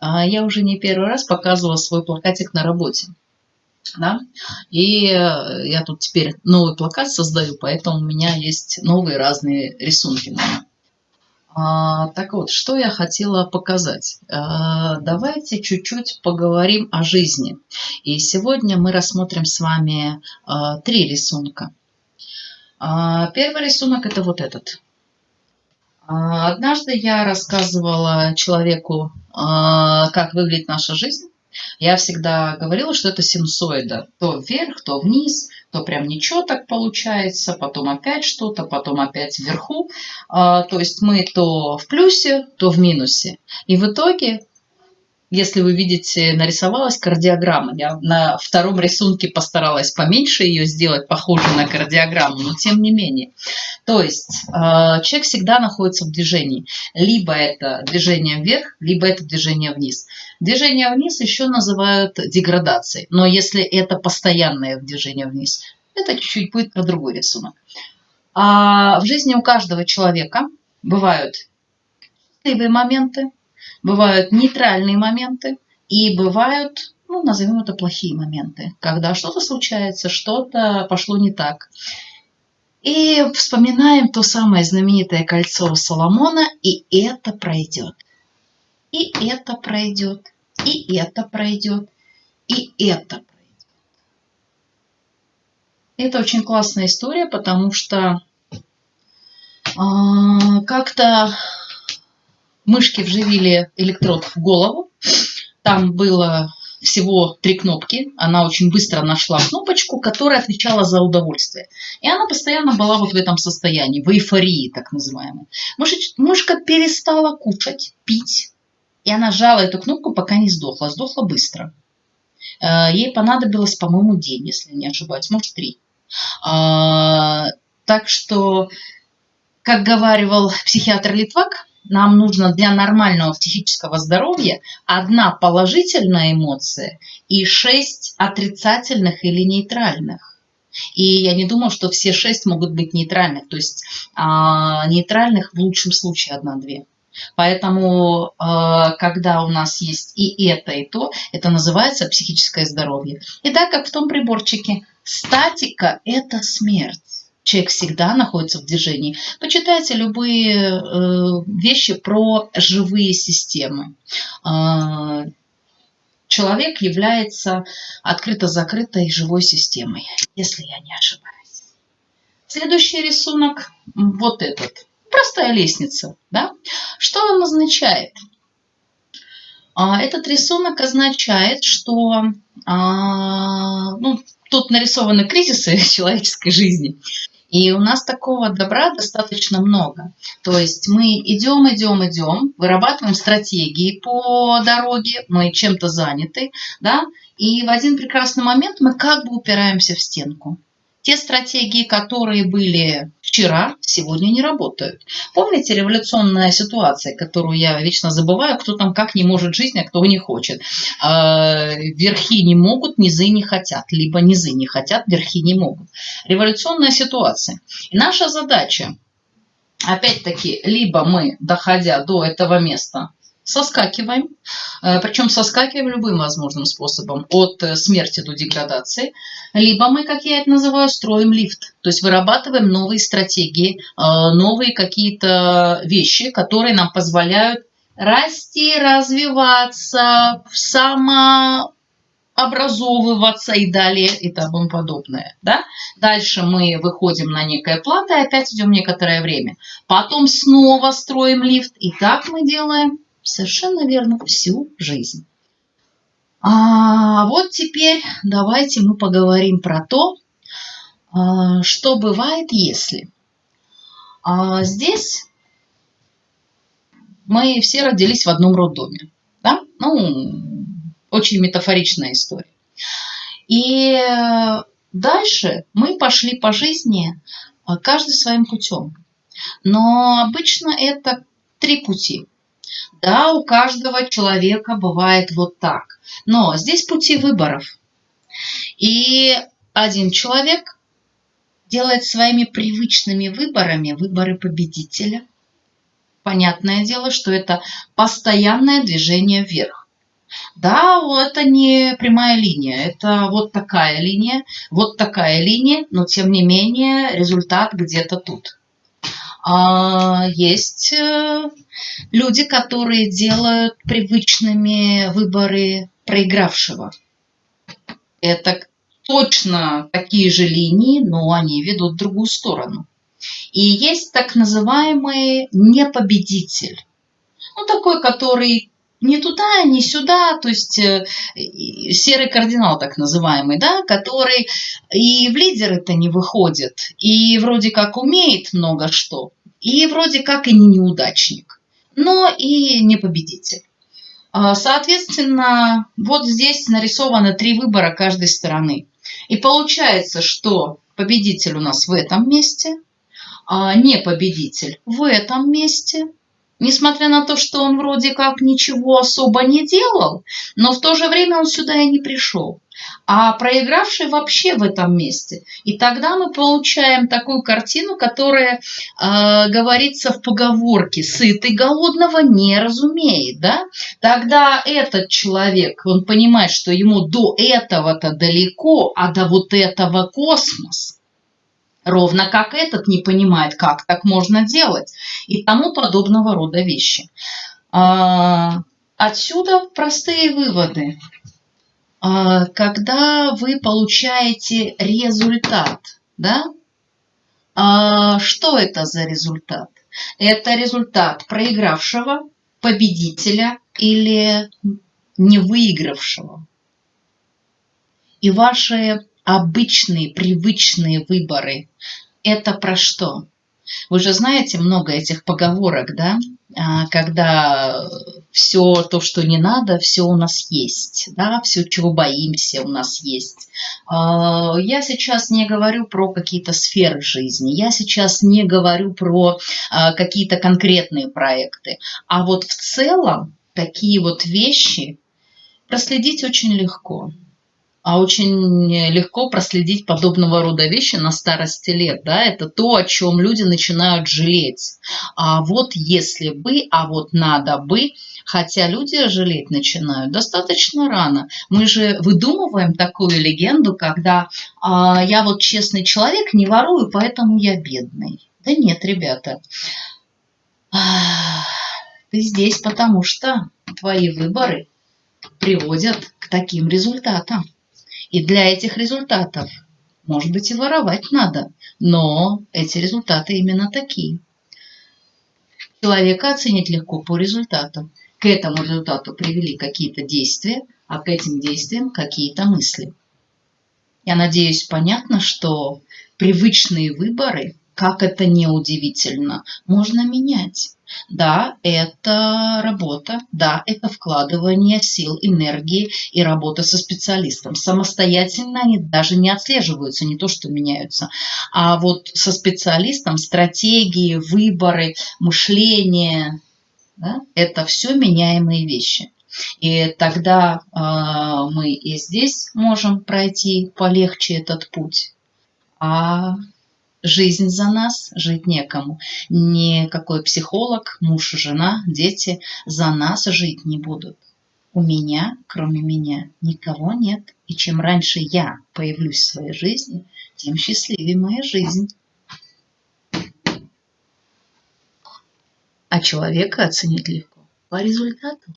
А, я уже не первый раз показывала свой плакатик на работе. Да? И э, я тут теперь новый плакат создаю, поэтому у меня есть новые разные рисунки. А, так вот, что я хотела показать. А, давайте чуть-чуть поговорим о жизни. И сегодня мы рассмотрим с вами три рисунка. Первый рисунок это вот этот. А, однажды я рассказывала человеку, а, как выглядит наша жизнь. Я всегда говорила, что это синусоида. То вверх, то вниз, то прям ничего так получается, потом опять что-то, потом опять вверху. То есть мы то в плюсе, то в минусе. И в итоге если вы видите, нарисовалась кардиограмма. Я на втором рисунке постаралась поменьше ее сделать, похожей на кардиограмму, но тем не менее. То есть э, человек всегда находится в движении. Либо это движение вверх, либо это движение вниз. Движение вниз еще называют деградацией. Но если это постоянное движение вниз, это чуть-чуть будет про другой рисунок. А в жизни у каждого человека бывают счастливые моменты, Бывают нейтральные моменты и бывают, ну, назовем это плохие моменты, когда что-то случается, что-то пошло не так. И вспоминаем то самое знаменитое кольцо Соломона, и это пройдет. И это пройдет, и это пройдет, и это пройдет. Это очень классная история, потому что э, как-то мышки вживили электрод в голову. Там было всего три кнопки. Она очень быстро нашла кнопочку, которая отвечала за удовольствие. И она постоянно была вот в этом состоянии, в эйфории так называемой. Мышка перестала кушать, пить. И она жала эту кнопку, пока не сдохла. Сдохла быстро. Э, ей понадобилось, по-моему, день, если не ошибаюсь, может, три. А, так что, как говаривал психиатр Литвак, нам нужно для нормального психического здоровья одна положительная эмоция и шесть отрицательных или нейтральных. И я не думаю, что все шесть могут быть нейтральных. То есть а, нейтральных в лучшем случае одна-две. Поэтому, а, когда у нас есть и это, и то, это называется психическое здоровье. И так как в том приборчике статика – это смерть человек всегда находится в движении. Почитайте любые э, вещи про живые системы. Э, человек является открыто-закрытой живой системой, если я не ошибаюсь. Следующий рисунок, вот этот. Простая лестница. Да? Что он означает? А, этот рисунок означает, что а, ну, тут нарисованы кризисы человеческой жизни. И у нас такого добра достаточно много. То есть мы идем, идем, идем, вырабатываем стратегии по дороге, мы чем-то заняты, да, и в один прекрасный момент мы как бы упираемся в стенку. Те стратегии, которые были вчера, сегодня не работают. Помните революционная ситуация, которую я вечно забываю, кто там как не может жить, а кто не хочет. А, верхи не могут, низы не хотят. Либо низы не хотят, верхи не могут. Революционная ситуация. И наша задача, опять-таки, либо мы, доходя до этого места, соскакиваем, э, причем соскакиваем любым возможным способом, от э, смерти до деградации, либо мы, как я это называю, строим лифт, то есть вырабатываем новые стратегии, э, новые какие-то вещи, которые нам позволяют расти, развиваться, самообразовываться и далее и тому подобное. Да? Дальше мы выходим на некое плато и опять идем некоторое время. Потом снова строим лифт. И так мы делаем Совершенно верно, всю жизнь. А вот теперь давайте мы поговорим про то, а, что бывает, если. А здесь мы все родились в одном роддоме. Да? Ну, очень метафоричная история. И дальше мы пошли по жизни а, каждый своим путем. Но обычно это три пути. Да, у каждого человека бывает вот так. Но здесь пути выборов. И один человек делает своими привычными выборами выборы победителя. Понятное дело, что это постоянное движение вверх. Да, это не прямая линия, это вот такая линия, вот такая линия, но тем не менее результат где-то тут. А есть э, люди, которые делают привычными выборы проигравшего. Это точно такие же линии, но они ведут в другую сторону. И есть так называемый непобедитель. Ну, такой, который не туда, не сюда, то есть э, серый кардинал так называемый, да, который и в лидеры-то не выходит, и вроде как умеет много что, и вроде как и не неудачник, но и не победитель. А, соответственно, вот здесь нарисованы три выбора каждой стороны. И получается, что победитель у нас в этом месте, а не победитель в этом месте – Несмотря на то, что он вроде как ничего особо не делал, но в то же время он сюда и не пришел. А проигравший вообще в этом месте. И тогда мы получаем такую картину, которая э, говорится в поговорке «сытый голодного не разумеет». Да? Тогда этот человек, он понимает, что ему до этого-то далеко, а до вот этого космос – Ровно как этот не понимает, как так можно делать и тому подобного рода вещи. А, отсюда простые выводы. А, когда вы получаете результат, да, а, что это за результат? Это результат проигравшего, победителя или не выигравшего. И ваши обычные, привычные выборы. Это про что? Вы же знаете много этих поговорок, да? А, когда все то, что не надо, все у нас есть, да, все, чего боимся, у нас есть. А, я сейчас не говорю про какие-то сферы жизни, я сейчас не говорю про а, какие-то конкретные проекты, а вот в целом такие вот вещи проследить очень легко а очень легко проследить подобного рода вещи на старости лет. Да? Это то, о чем люди начинают жалеть. А вот если бы, а вот надо бы, хотя люди жалеть начинают достаточно рано. Мы же выдумываем такую легенду, когда а, я вот честный человек, не ворую, поэтому я бедный. Да нет, ребята, ты здесь, потому что твои выборы приводят к таким результатам. И для этих результатов, может быть, и воровать надо, но эти результаты именно такие. Человека оценить легко по результатам. К этому результату привели какие-то действия, а к этим действиям какие-то мысли. Я надеюсь, понятно, что привычные выборы, как это не удивительно, можно менять. Да, это работа, да, это вкладывание сил, энергии и работа со специалистом. Самостоятельно они даже не отслеживаются, не то что меняются. А вот со специалистом стратегии, выборы, мышление, да, это все меняемые вещи. И тогда э, мы и здесь можем пройти полегче этот путь. А Жизнь за нас, жить некому. Никакой психолог, муж, жена, дети за нас жить не будут. У меня, кроме меня, никого нет. И чем раньше я появлюсь в своей жизни, тем счастливее моя жизнь. А человека оценить легко по результату.